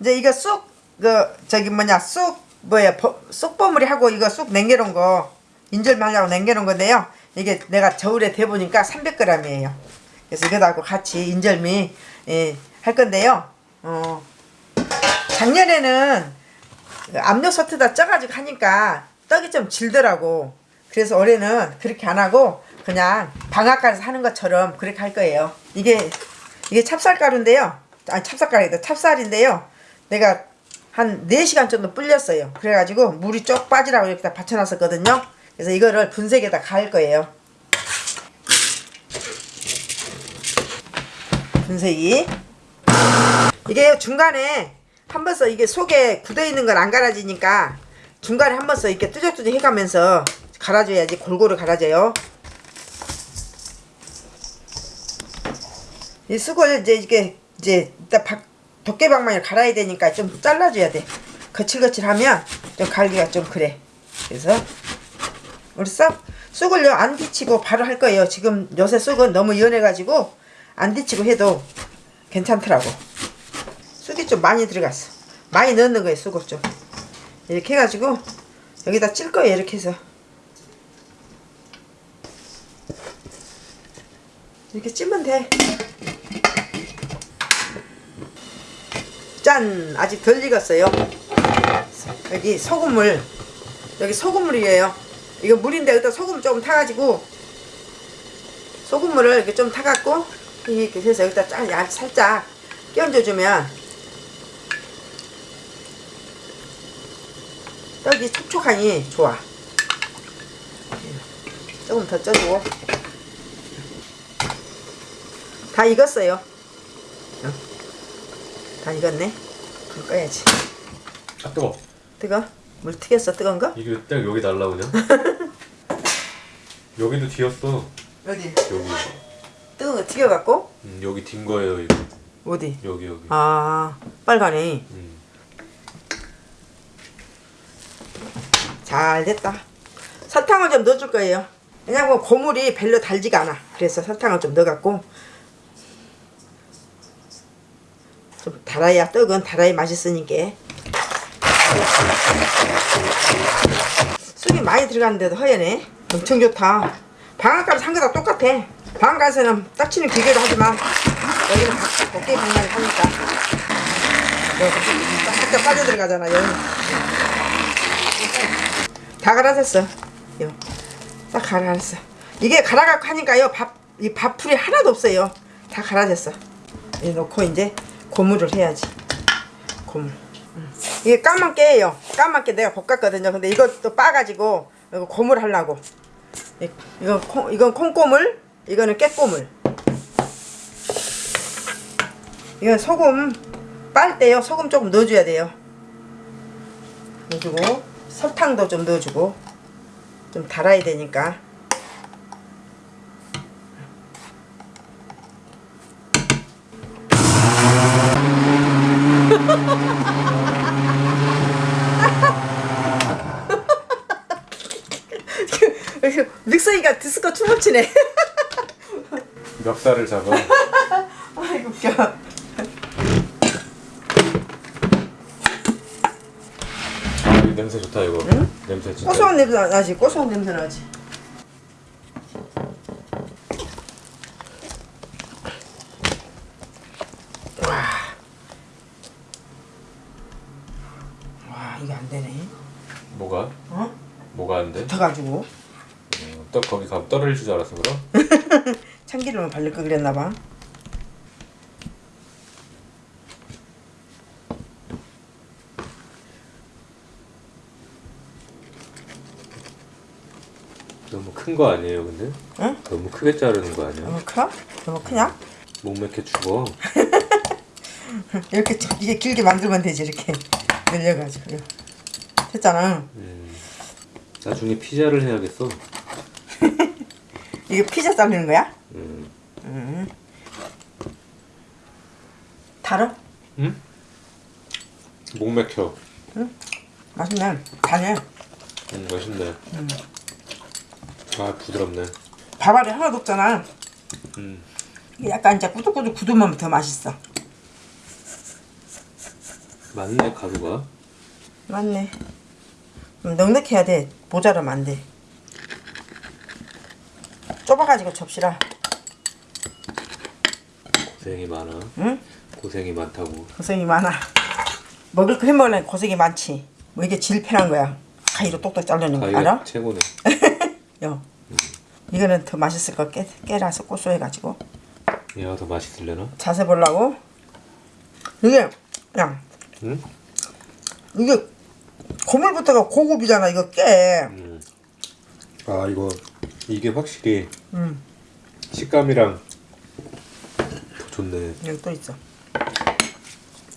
이제 이거 쑥, 그, 저기 뭐냐, 쑥, 뭐야, 버, 쑥버무리 하고 이거 쑥 냉겨놓은 거, 인절말려고 냉겨놓은 건데요. 이게 내가 저울에 대보니까 300g이에요. 그래서 이거하고 같이 인절미, 예, 할 건데요. 어, 작년에는 압력솥에다 쪄가지고 하니까 떡이 좀 질더라고. 그래서 올해는 그렇게 안 하고 그냥 방앗간에서 하는 것처럼 그렇게 할 거예요. 이게 이게 찹쌀가루인데요. 아니 찹쌀가루이다. 찹쌀인데요. 내가 한 4시간 정도 불렸어요. 그래가지고 물이 쪽 빠지라고 이렇게 다 받쳐놨었거든요. 그래서 이거를 분쇄기에다 갈 거예요. 분쇄기. 이게 중간에 한 번서 이게 속에 굳어 있는 건 안 갈아지니까 중간에 한 번서 이렇게 뚜적뚜적 해가면서 갈아줘야지 골고루 갈아져요. 이 쑥을 이제 이게 이제 이따 박, 도깨방망이를 갈아야 되니까 좀 잘라줘야 돼. 거칠거칠하면 좀 갈기가 좀 그래. 그래서 우리 싹 쑥을요 안 데치고 바로 할 거예요. 지금 요새 쑥은 너무 연해가지고 안 데치고 해도 괜찮더라고. 쑥이 좀 많이 들어갔어. 많이 넣는 거예요 쑥을 좀. 이렇게 해가지고 여기다 찔 거예요 이렇게 해서. 이렇게 찌면 돼. 짠! 아직 덜 익었어요. 여기 소금물. 여기 소금물이에요. 이거 물인데 여기다 소금 조금 타가지고 소금물을 이렇게 좀 타갖고 이렇게 해서 여기다 짜, 야, 살짝 끼얹어주면 떡이 촉촉하니 좋아. 조금 더 쪄주고 다 익었어요. 어. 다 익었네. 불 꺼야지. 아 뜨거. 뜨거? 물 튀겼어 뜨거운 거? 이게 딱 여기 날라오냐? 여기도 뒤었어. 어디? 여기. 뜨거운 거 튀겨갖고? 음, 여기 딘 거예요 이거. 어디? 여기 여기. 아 빨간이 음. 잘 됐다. 설탕을 좀 넣어줄 거예요. 왜냐면 고물이 별로 달지가 않아. 그래서 설탕을 좀 넣어갖고 좀 달아야 떡은 달아야 맛있으니까. 쑥이 많이 들어갔는데도 허연해. 엄청 좋다. 방앗간 산 거다 똑같아. 방앗간에서는 딱치는 기계로 하지만 여기는 덕게 방앗이 하니까 뭐, 살짝 빠져 들어가잖아 여기. 다 갈아졌어. 요. 딱 갈아졌어. 이게 갈아갖고 하니까요 밥, 이 밥풀이 하나도 없어요. 다 갈아졌어. 이 놓고 이제 고물을 해야지. 음. 이게 까맣게예요. 까맣게 내가 볶았거든요. 근데 이것도 빠가지고 이거 고물 하려고. 이- 이건 콩, 이건 콩고물, 이거는 깨고물. 이건 소금 빨 때요. 소금 조금 넣어줘야 돼요. 넣어주고 설탕도 좀 넣어주고 좀 달아야 되니까. 믹서기가 디스코 춤을 추네. 멱살을 잡아. 아이고 웃겨. 아, 이 냄새 좋다 이거. 냄새 진짜. 고소한 냄새 나지. 고소한 냄새 나지. 와. 와 이게 안 되네. 뭐가? 어? 뭐가 안 돼? 붙어가지고 어, 떡 거기 가면 떨어질 줄 알았어 그럼? 참기름을 바를 거 그랬나 봐. 너무 큰 거 아니에요 근데? 응? 너무 크게 자르는 거 아니야? 너무 커? 너무 크냐? 목맥혀 죽어. 이렇게 이게 길게 만들면 되지 이렇게 늘려가지고 됐잖아. 음. 나중에 피자를 해야겠어. 이게 피자 자르는 거야? 음. 달어? 응? 목 맥혀. 맛있네. 간해. 음, 맛있네. 아 부드럽네. 밥알이 하나도 없잖아. 음. 약간 이제 꾸덕꾸덕 굳으면 더 맛있어. 맞네 가루가. 맞네. 음, 넉넉해야 돼. 모자라면 안 돼. 좁아가지고 접시라. 고생이 많아. 응? 고생이 많다고. 고생이 많아. 먹을 거 해먹으려면 고생이 많지. 뭐 이게 제일 편한 거야. 가위로 똑똑 자르는 거 알아? 최고네. 요. 이거는 더 맛있을 거 깨, 깨라서 고소해가지고 얘가 더 맛있을려나? 자세 보려고. 이게 야 응? 이게 고물부터가 고급이잖아. 이거 깨. 음. 아 이거 이게 확실히 음. 식감이랑 더 좋네. 여기 또 있어.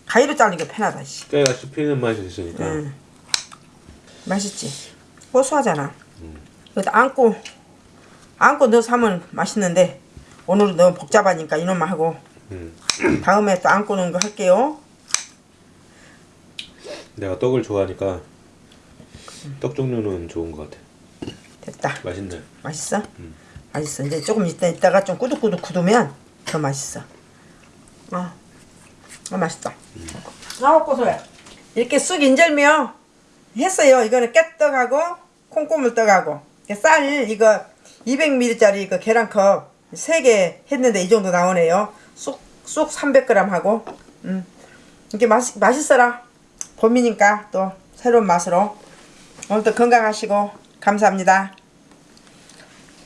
가위로 자르는 게 편하다. 씨. 깨가 씹히는 맛이 있으니까. 음. 맛있지. 고소하잖아. 여기다 안고 안고 넣어서 하면 맛있는데 오늘은 너무 복잡하니까 이놈만 하고 음. 다음에 또 안고 넣은 거 할게요. 내가 떡을 좋아하니까 떡 종류는 좋은 것 같아. 됐다. 맛있네. 맛있어? 맛있어. 이제 조금 있다 있다가 좀 꾸덕꾸덕 굳으면 더 맛있어. 아, 아 맛있다. 아우 고소해. 이렇게 쑥 인절미요 했어요. 이거는 깨떡하고 콩고물떡하고 쌀 이거 200ml짜리 이거 계란컵 3개 했는데 이 정도 나오네요. 쑥, 쑥 300g 하고 음. 이렇게 맛, 맛있어라. 봄이니까 또 새로운 맛으로 오늘도 건강하시고 감사합니다.